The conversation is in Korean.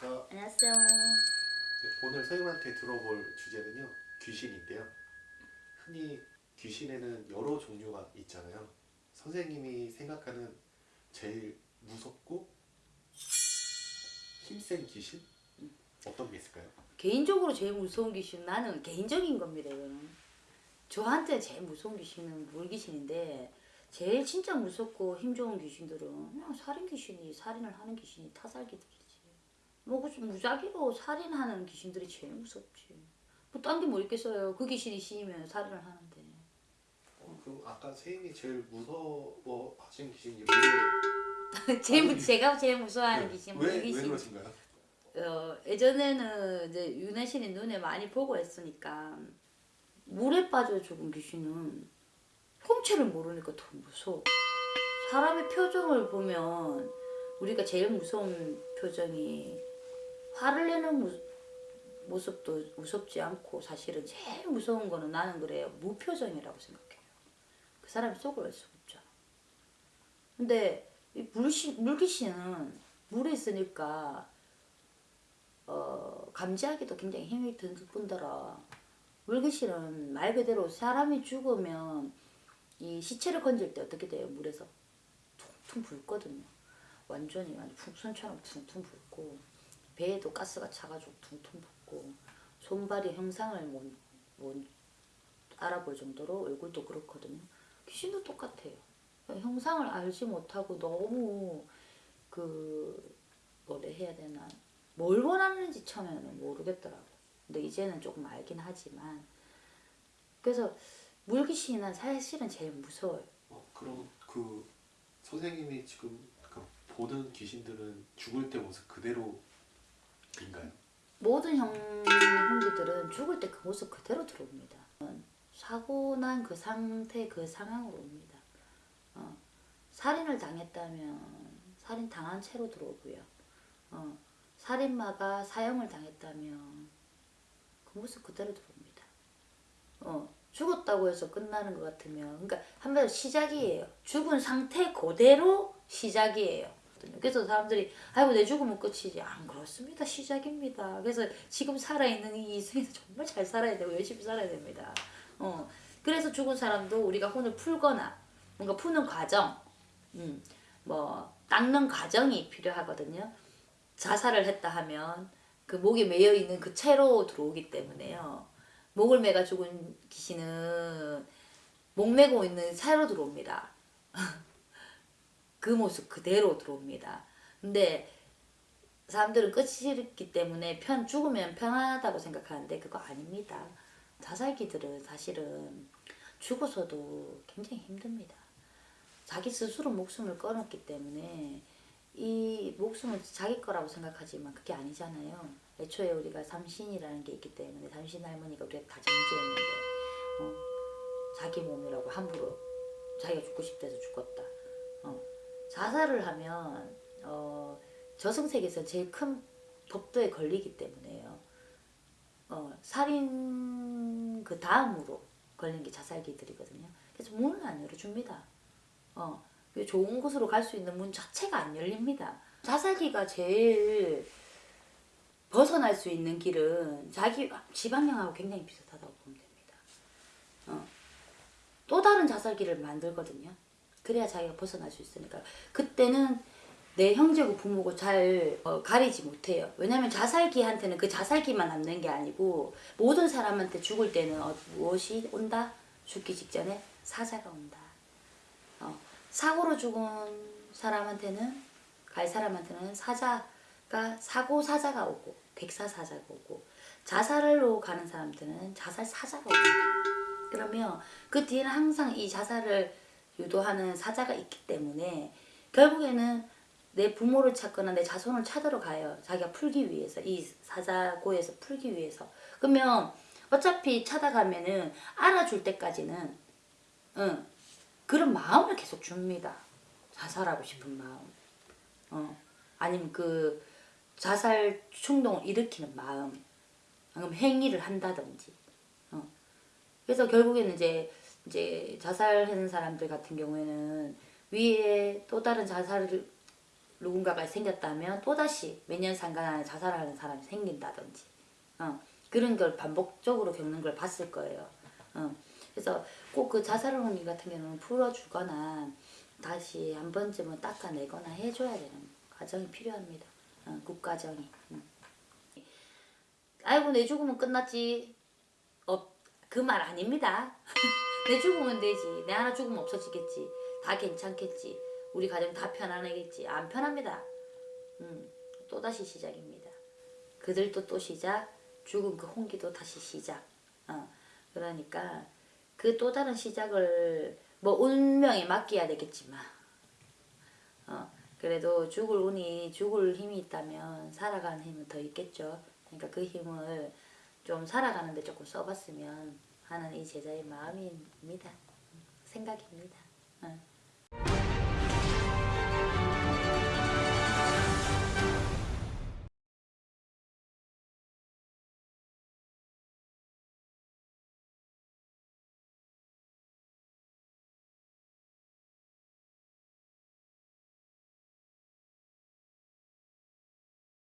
안녕하십니까. 안녕하세요. 네, 오늘 선생님한테 들어볼 주제는요. 귀신인데요. 흔히 귀신에는 여러 종류가 있잖아요. 선생님이 생각하는 제일 무섭고 힘센 귀신? 어떤 게 있을까요? 개인적으로 제일 무서운 귀신 나는 개인적인 겁니다. 이거는. 저한테 제일 무서운 귀신은 물귀신인데 제일 진짜 무섭고 힘 좋은 귀신들은 그냥 살인 귀신이 살인을 하는 귀신이 타살귀들이지. 뭐 그치, 무작위로 살인하는 귀신들이 제일 무섭지. 뭐 딴 게 뭐 있겠어요. 그 귀신이 씌이면 살인을 하는데. 어, 그럼 아까 선생님이 제일 무서워하신 귀신이 제일 무- 아니, 제가 제일 무서워하는 왜, 귀신 왜, 왜 물귀신. 그러신가요? 어, 예전에는 이제 윤혜신이 눈에 많이 보고 했으니까 물에 빠져 죽은 귀신은 형체를 모르니까 더 무서워. 사람의 표정을 보면 우리가 제일 무서운 표정이 화를 내는 무, 모습도 무섭지 않고 사실은 제일 무서운 거는 나는 그래요. 무표정이라고 생각해요. 그 사람이 속을 알 수가 없잖아. 근데 이 물시, 물귀신은 물에 있으니까 어, 감지하기도 굉장히 힘이 든 뿐더러 물귀신은 말 그대로 사람이 죽으면 이 시체를 건질 때 어떻게 돼요? 물에서 퉁퉁 붉거든요. 완전히 완전 풍선처럼 퉁퉁 붉고 배에도 가스가 차가지고 퉁퉁 붓고 손발이 형상을 못, 못 알아볼 정도로 얼굴도 그렇거든요. 귀신도 똑같아요. 형상을 알지 못하고 너무 그 뭐래 해야 되나 뭘 원하는지 처음에는 모르겠더라고. 근데 이제는 조금 알긴 하지만 그래서 물귀신은 사실은 제일 무서워요. 어, 그럼 그 선생님이 지금 그 보는 귀신들은 죽을 때 모습 그대로 인가요? 모든 형, 형제들은 죽을 때 그 모습 그대로 들어옵니다. 사고 난 그 상태 그 상황으로 옵니다. 어, 살인을 당했다면 살인 당한 채로 들어오고요. 어, 살인마가 사형을 당했다면 그 모습 그대로 들어옵니다. 어, 죽었다고 해서 끝나는 것 같으면 그러니까 한마디로 시작이에요. 죽은 상태 그대로 시작이에요. 그래서 사람들이 아이고 내 죽으면 끝이지. 안 그렇습니다. 시작입니다. 그래서 지금 살아있는 이 인생에서 정말 잘 살아야 되고 열심히 살아야 됩니다. 어. 그래서 죽은 사람도 우리가 혼을 풀거나 뭔가 푸는 과정 음, 뭐 닦는 과정이 필요하거든요. 자살을 했다 하면 그 목에 매여 있는 그 채로 들어오기 때문에요. 목을 매가 죽은 귀신은 목 매고 있는 채로 들어옵니다 그 모습 그대로 들어옵니다. 근데 사람들은 끝이 있기 때문에 편 죽으면 편하다고 생각하는데 그거 아닙니다. 자살기들은 사실은 죽어서도 굉장히 힘듭니다. 자기 스스로 목숨을 끊었기 때문에 이 목숨을 자기 거라고 생각하지만 그게 아니잖아요. 애초에 우리가 삼신이라는 게 있기 때문에 삼신 할머니가 우리가 다 정지했는데 어, 자기 몸이라고 함부로 자기가 죽고 싶대서 죽었다. 어, 자살을 하면 어, 저승세계에서 제일 큰 법도에 걸리기 때문에요. 어, 살인 그 다음으로 걸린 게 자살기들이거든요. 그래서 문을 안 열어줍니다. 어, 그 좋은 곳으로 갈 수 있는 문 자체가 안 열립니다. 자살기가 제일 벗어날 수 있는 길은 자기 지방령하고 굉장히 비슷하다고 보면 됩니다. 어, 또 다른 자살기를 만들거든요. 그래야 자기가 벗어날 수 있으니까 그때는 내 형제고 부모고 잘 어, 가리지 못해요. 왜냐면 자살기한테는 그 자살기만 남는 게 아니고 모든 사람한테 죽을 때는 어, 무엇이 온다? 죽기 직전에 사자가 온다. 어, 사고로 죽은 사람한테는 갈 사람한테는 사자가 사고 사자가 오고 백사 사자가 오고 자살로 가는 사람한테는 자살 사자가 옵니다. 그러면 그 뒤에는 항상 이 자살을 유도하는 사자가 있기 때문에 결국에는 내 부모를 찾거나 내 자손을 찾으러 가요. 자기가 풀기 위해서 이 사자고에서 풀기 위해서. 그러면 어차피 찾아가면은 알아줄 때까지는 응, 그런 마음을 계속 줍니다. 자살하고 싶은 마음. 어. 아니면 그 자살 충동을 일으키는 마음. 아니면 행위를 한다든지. 어. 그래서 결국에는 이제 이제 자살하는 사람들 같은 경우에는 위에 또 다른 자살을 누군가가 생겼다면 또다시 몇 년 상간 안에 자살하는 사람이 생긴다든지 어, 그런 걸 반복적으로 겪는 걸 봤을 거예요. 어, 그래서 꼭 그 자살하는 일 같은 경우는 풀어주거나 다시 한 번쯤은 닦아내거나 해줘야 되는 과정이 필요합니다. 어, 국과정이. 음. 아이고 내 죽으면 끝났지. 어, 그 말 아닙니다. 내 죽으면 되지. 내 하나 죽으면 없어지겠지. 다 괜찮겠지. 우리 가정 다 편안하겠지. 안 편합니다. 음, 또다시 시작입니다. 그들도 또 시작. 죽은 그 홍기도 다시 시작. 어, 그러니까 그 또 다른 시작을 뭐 운명에 맡겨야 되겠지만 어, 그래도 죽을 운이 죽을 힘이 있다면 살아가는 힘은 더 있겠죠. 그러니까 그 힘을 좀 살아가는데 조금 써봤으면 하는 이 제자의 마음입니다. 생각입니다. 응.